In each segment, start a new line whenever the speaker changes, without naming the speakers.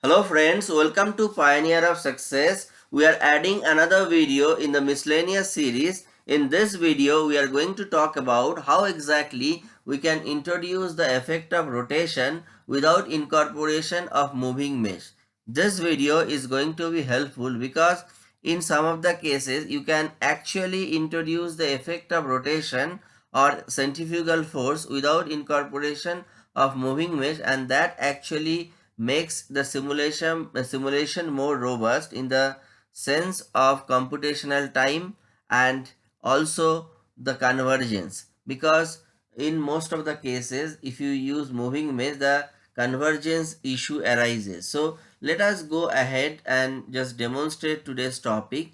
Hello friends, welcome to Pioneer of Success. We are adding another video in the miscellaneous series. In this video, we are going to talk about how exactly we can introduce the effect of rotation without incorporation of moving mesh. This video is going to be helpful because in some of the cases, you can actually introduce the effect of rotation or centrifugal force without incorporation of moving mesh and that actually makes the simulation uh, simulation more robust in the sense of computational time and also the convergence. Because in most of the cases if you use moving mesh the convergence issue arises. So let us go ahead and just demonstrate today's topic.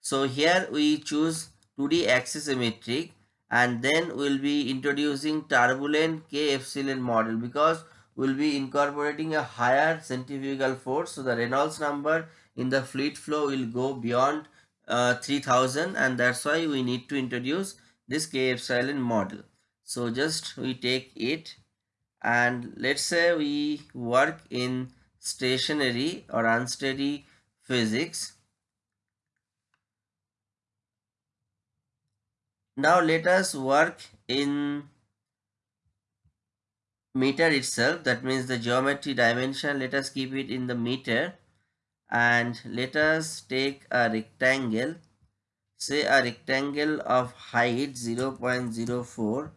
So here we choose 2d axisymmetric and then we'll be introducing turbulent k epsilon model because will be incorporating a higher centrifugal force. So the Reynolds number in the fluid flow will go beyond uh, 3000 and that's why we need to introduce this K epsilon model. So just we take it and let's say we work in stationary or unsteady physics. Now let us work in meter itself that means the geometry dimension let us keep it in the meter. And let us take a rectangle say a rectangle of height 0.04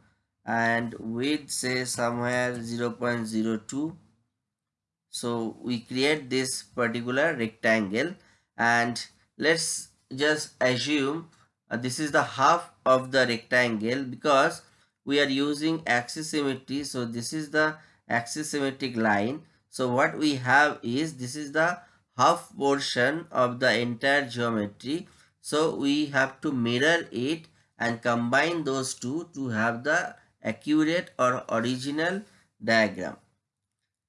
and width say somewhere 0.02 so we create this particular rectangle and let's just assume uh, this is the half of the rectangle because we are using axis symmetry. So this is the axis symmetric line. So what we have is this is the half portion of the entire geometry. So we have to mirror it and combine those two to have the accurate or original diagram.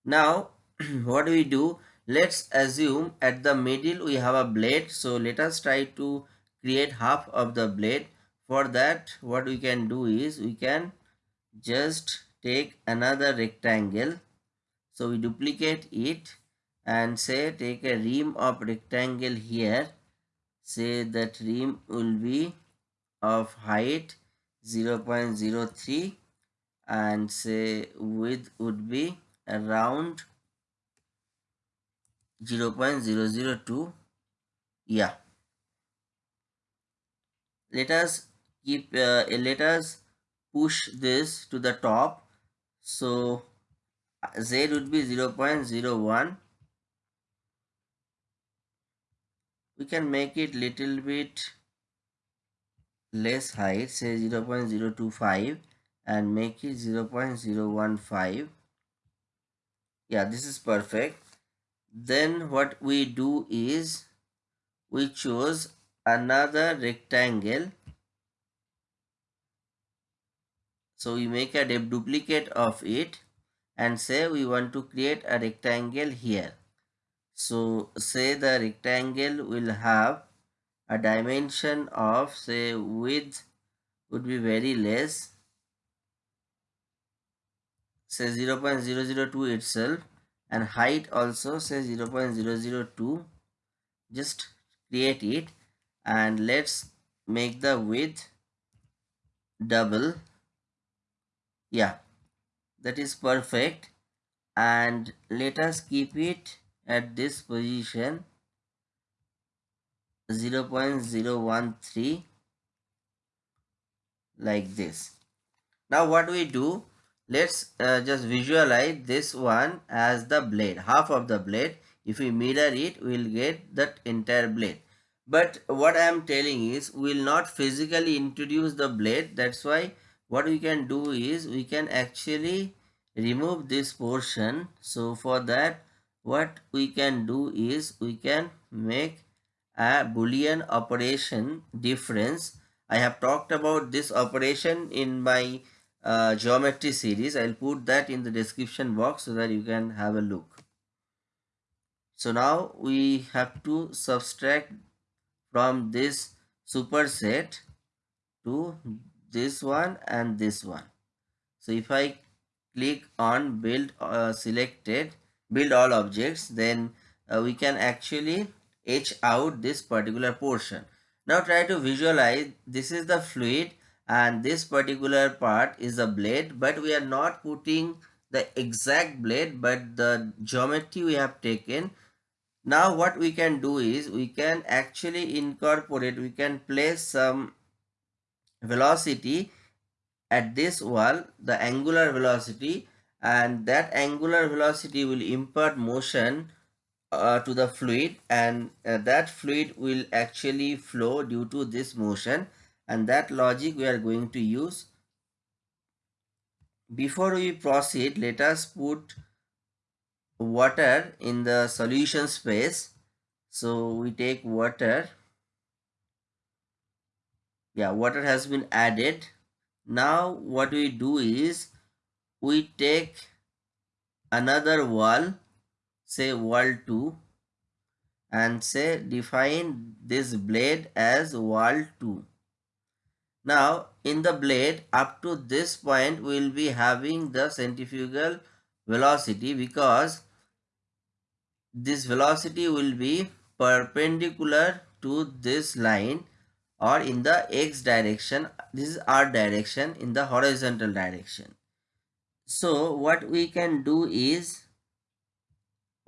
Now what do we do? Let's assume at the middle we have a blade. So let us try to create half of the blade. For that what we can do is we can just take another rectangle. So we duplicate it and say take a rim of rectangle here. Say that rim will be of height 0.03 and say width would be around 0.002 yeah. Let us keep uh, let us push this to the top. So z would be 0 0.01 we can make it little bit less height say 0 0.025 and make it 0 0.015 yeah this is perfect. Then what we do is we choose another rectangle so we make a duplicate of it and say we want to create a rectangle here. So say the rectangle will have a dimension of say width would be very less say 0 0.002 itself and height also say 0 0.002 just create it and let's make the width double yeah that is perfect. And let us keep it at this position. 0 0.013 like this. Now what we do let's uh, just visualize this one as the blade. Half of the blade if we mirror it we'll get that entire blade. But what i am telling is we'll not physically introduce the blade. That's why what we can do is we can actually remove this portion. So for that what we can do is we can make a boolean operation difference. I have talked about this operation in my uh, geometry series. I'll put that in the description box so that you can have a look. So now we have to subtract from this superset to this one and this one so if i click on build uh, selected build all objects then uh, we can actually etch out this particular portion. Now try to visualize this is the fluid and this particular part is a blade but we are not putting the exact blade but the geometry we have taken. Now what we can do is we can actually incorporate, we can place some velocity at this wall, the angular velocity and that angular velocity will impart motion uh, to the fluid and uh, that fluid will actually flow due to this motion and that logic we are going to use. Before we proceed, let us put water in the solution space. So we take water. Yeah, water has been added. Now what we do is we take another wall say wall 2 and say define this blade as wall 2. Now in the blade up to this point we will be having the centrifugal velocity because this velocity will be perpendicular to this line or in the x direction this is r direction in the horizontal direction so what we can do is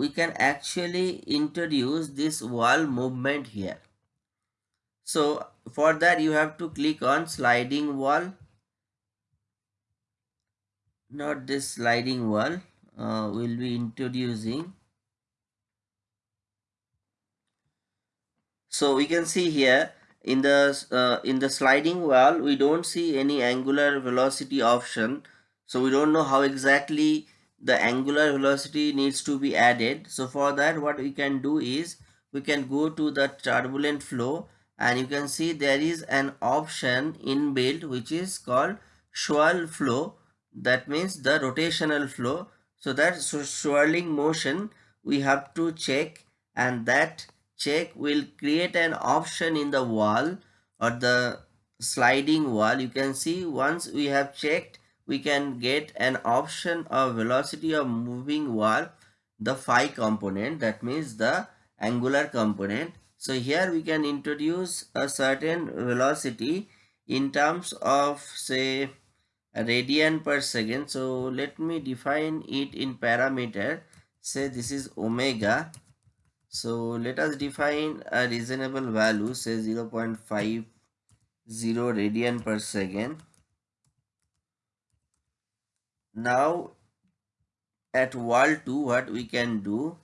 we can actually introduce this wall movement here. So for that you have to click on sliding wall. Not this sliding wall. Uh, we'll be introducing. So we can see here in the uh, in the sliding wall we don't see any angular velocity option. So we don't know how exactly the angular velocity needs to be added. So for that what we can do is we can go to the turbulent flow. And you can see there is an option inbuilt which is called swirl flow. That means the rotational flow. So that swirling motion we have to check. And that check will create an option in the wall or the sliding wall. You can see once we have checked we can get an option of velocity of moving wall the phi component that means the angular component. So here we can introduce a certain velocity in terms of say radian per second. So let me define it in parameter. Say this is omega so let us define a reasonable value say 0 0.50 radian per second. Now at wall 2 what we can do?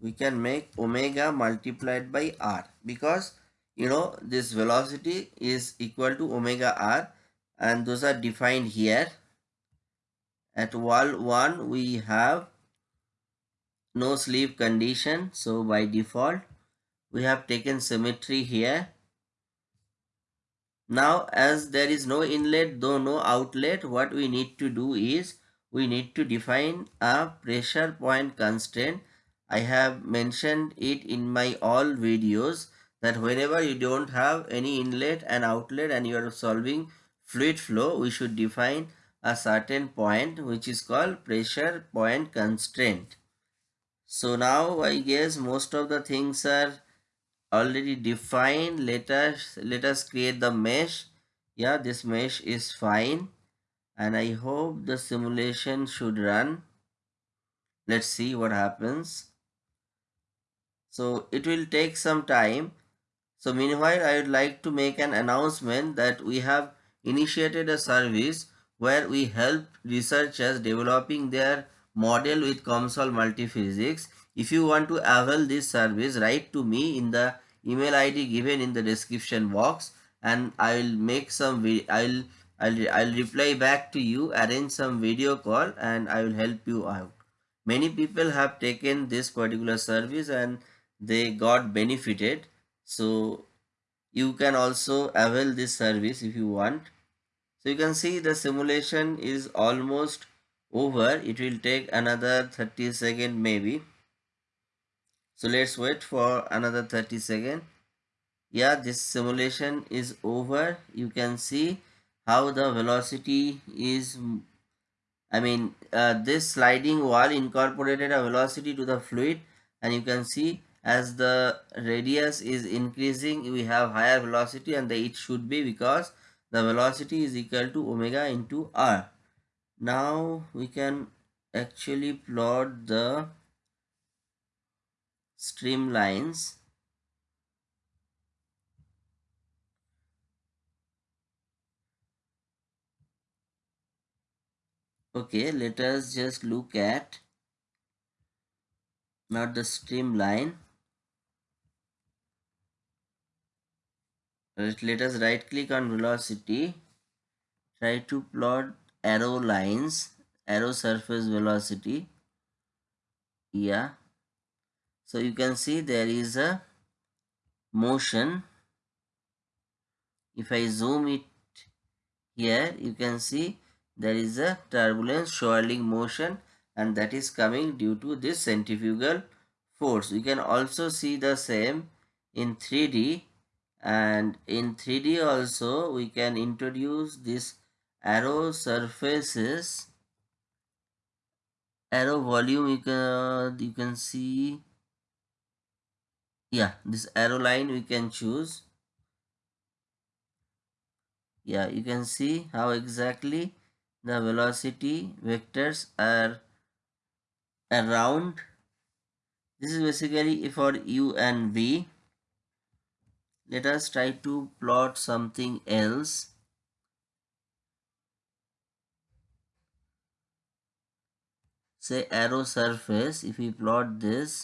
We can make omega multiplied by r because you know this velocity is equal to omega r and those are defined here. At wall 1 we have no slip condition so by default we have taken symmetry here now as there is no inlet though no outlet what we need to do is we need to define a pressure point constraint. I have mentioned it in my all videos that whenever you don't have any inlet and outlet and you are solving fluid flow we should define a certain point which is called pressure point constraint. So now I guess most of the things are already defined. Let us let us create the mesh. Yeah this mesh is fine. And i hope the simulation should run. Let's see what happens. So it will take some time. So meanwhile i would like to make an announcement that we have initiated a service where we help researchers developing their model with COMSOL multiphysics if you want to avail this service, write to me in the email ID given in the description box and I will make some, I'll, I'll, I'll reply back to you, arrange some video call and I will help you out. Many people have taken this particular service and they got benefited. So you can also avail this service if you want. So you can see the simulation is almost over. It will take another 30 second maybe so let's wait for another 30 seconds yeah this simulation is over you can see how the velocity is I mean uh, this sliding wall incorporated a velocity to the fluid and you can see as the radius is increasing we have higher velocity and the, it should be because the velocity is equal to omega into r. Now we can actually plot the streamlines okay let us just look at not the streamline let us right click on velocity. Try to plot arrow lines arrow surface velocity yeah. So you can see there is a motion. If I zoom it here you can see there is a turbulence swirling motion and that is coming due to this centrifugal force. You can also see the same in 3D and in 3D also we can introduce this arrow surfaces arrow volume you can you can see yeah this arrow line we can choose. Yeah you can see how exactly the velocity vectors are around. This is basically for u and v. Let us try to plot something else say arrow surface if we plot this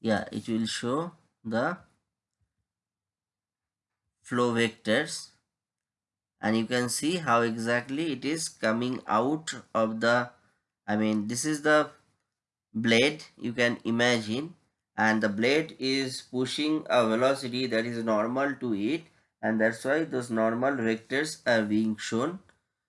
yeah it will show the flow vectors. And you can see how exactly it is coming out of the I mean this is the blade you can imagine. And the blade is pushing a velocity that is normal to it. And that's why those normal vectors are being shown.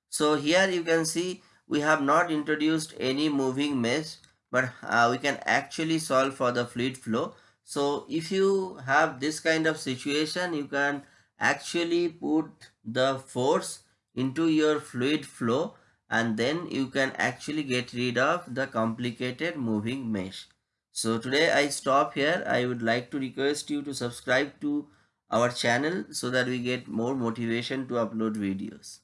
So here you can see we have not introduced any moving mesh but uh, we can actually solve for the fluid flow so if you have this kind of situation you can actually put the force into your fluid flow and then you can actually get rid of the complicated moving mesh. So today I stop here. I would like to request you to subscribe to our channel so that we get more motivation to upload videos.